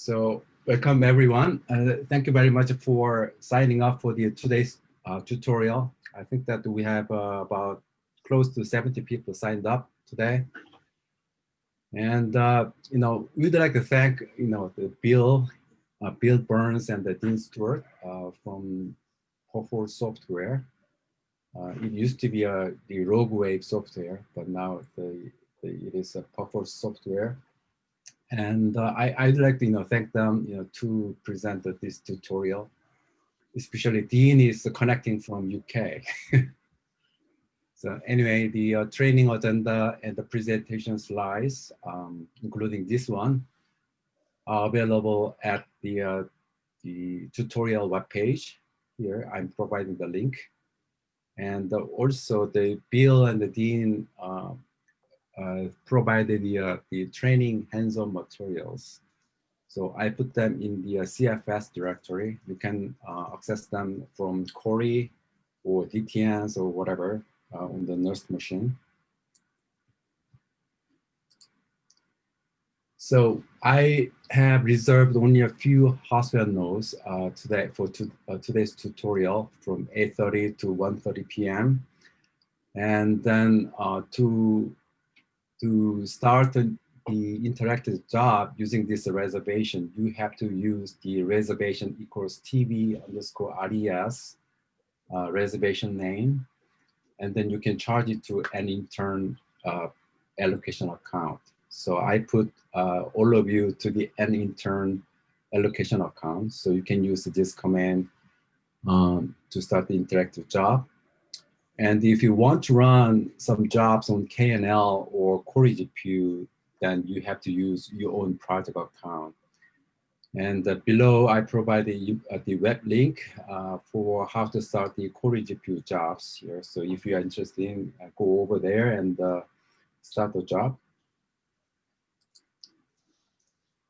So welcome everyone. Uh, thank you very much for signing up for the today's uh, tutorial. I think that we have uh, about close to 70 people signed up today. And, uh, you know, we'd like to thank, you know, the Bill, uh, Bill Burns and the Dean Stewart uh, from Perforce Software. it used to be the Rogue Wave software, but now the, the, it is a Perforce Software and uh, I, would like to you know, thank them you know, to present this tutorial. Especially Dean is connecting from UK. so anyway, the uh, training agenda and the presentation slides, um, including this one, are available at the, uh, the tutorial webpage. Here, I'm providing the link. And uh, also the Bill and the Dean uh, provided the, uh, the training hands-on materials. So I put them in the uh, CFS directory. You can access them from Cori or DTNs or whatever on the NERSC machine. So I have reserved only a few Haswell nodes uh, today for to, uh, today's tutorial from 8.30 to 1.30 p.m. And then uh, to to start the interactive job using this reservation, you have to use the reservation equals TV underscore RES uh, reservation name. And then you can charge it to an intern uh, allocation account. So I put uh, all of you to the an intern allocation account. So you can use this command um, to start the interactive job. And if you want to run some jobs on KNL or Cori GPU, then you have to use your own project account. And uh, below, I provide the, uh, the web link uh, for how to start the Cori GPU jobs here. So if you are interested, in, uh, go over there and uh, start the job.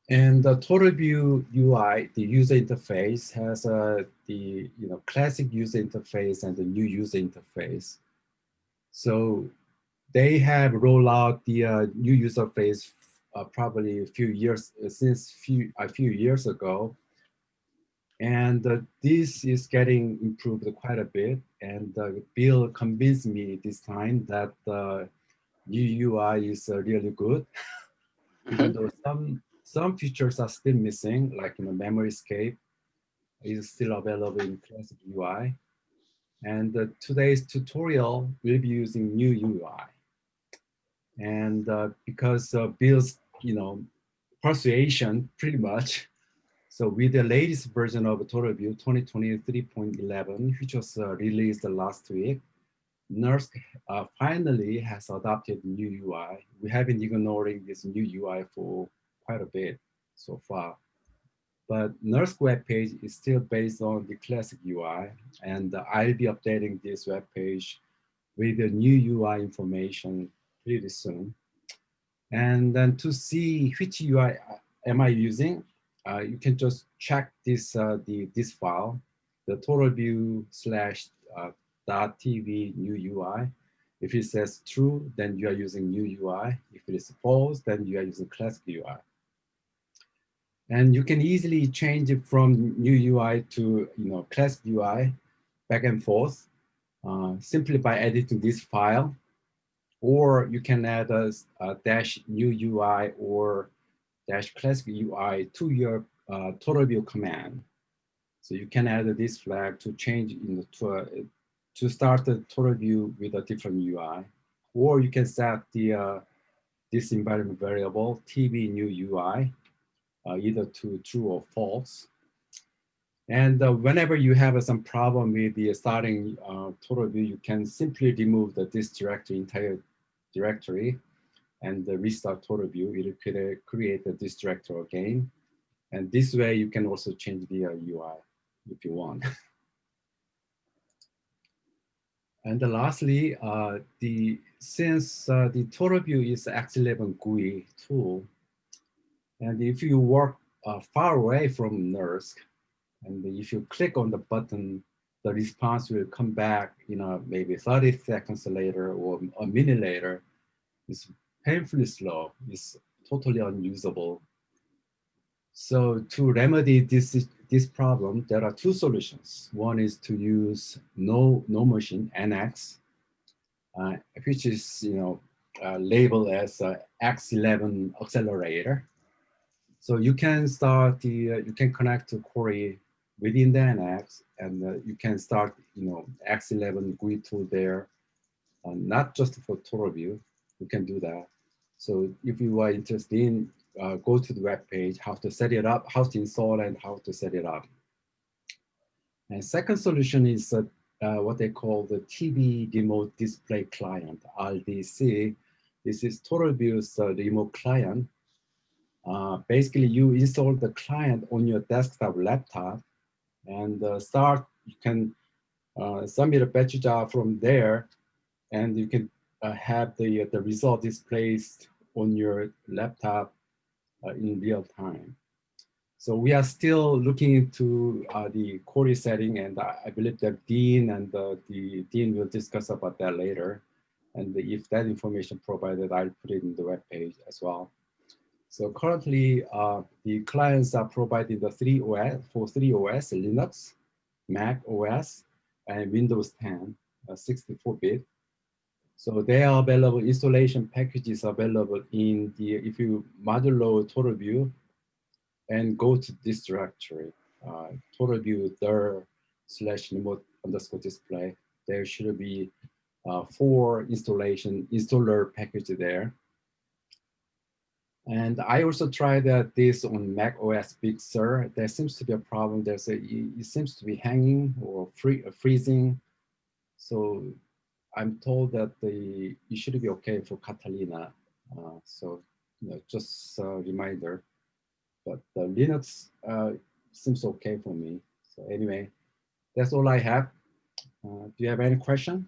And the TotalView UI, the user interface has uh, the you know classic user interface and the new user interface. So they have rolled out the uh, new user face uh, probably a few years uh, since few a few years ago, and uh, this is getting improved quite a bit. And uh, Bill convinced me this time that the new UI is really good, though some some features are still missing, like you know, MemoryScape is still available in classic UI. And uh, today's tutorial will be using new UI. And uh, because uh, Bill's, you know, persuasion pretty much. So with the latest version of TotalView 2023.11, which was uh, released last week, NERSC uh, finally has adopted new UI. We have been ignoring this new UI for quite a bit so far. But NERSC web page is still based on the classic UI, and I'll be updating this web page with the new UI information pretty soon. And then to see which UI am I using, uh, you can just check this uh, the this file, the TotalView slash uh, dot TV new UI. If it says true, then you are using new UI. If it is false, then you are using classic UI. And you can easily change it from new UI to you know classic UI back and forth uh, simply by editing this file. Or you can add a, a dash new UI or dash classic UI to your uh, TotalView command. So you can add this flag to change in the, to, uh, to start the TotalView with a different UI. Or you can set the uh, this environment variable TV new UI either to true or false. And uh, whenever you have some problem with the starting uh, TotalView, you can simply remove the, this directory, entire directory, and restart TotalView. It will create this directory again. And this way you can also change the UI if you want. And lastly, uh, the since uh, the TotalView is X11 GUI tool, and if you work uh, far away from NERSC, and if you click on the button, the response will come back, you know, maybe 30 seconds later or a minute later. It's painfully slow. It's totally unusable. So to remedy this, this problem, there are two solutions. One is to use no, NoMachine, NX, uh, which is you know uh, labeled as X11 accelerator. So you can start the, uh, you can connect to Cori within the NX and uh, you can start, you know, X11 GUI tool there, uh, not just for TotalView, you can do that. So if you are interested in, uh, go to the web page, how to set it up, how to install and how to set it up. And second solution is uh, uh, what they call the TV remote display client, RDC. This is TotalView's uh, remote client. Uh, basically, you install the client on your desktop laptop and uh, start, you can uh, submit a batch job from there and you can uh, have the, the result displayed on your laptop in real time. So we are still looking into uh, the Cori setting, and I believe that Dean and uh, the Dean will discuss about that later. And if that information provided, I'll put it in the web page as well. So currently, uh, the clients are providing the three OS for three OS: Linux, Mac OS, and Windows 10, 64-bit. Uh, so they are available. Installation packages available in the if you modulo TotalView and go to this directory, uh, TotalView dir slash remote underscore display. There should be uh, four installation installer package there. And I also tried that this on Mac OS Big Sur. There seems to be a problem. There's a it seems to be hanging or free, uh, freezing. So I'm told that the it should be okay for Catalina. Uh, so you know, just a reminder but the Linux uh, seems okay for me. So anyway, that's all I have. Uh, do you have any question?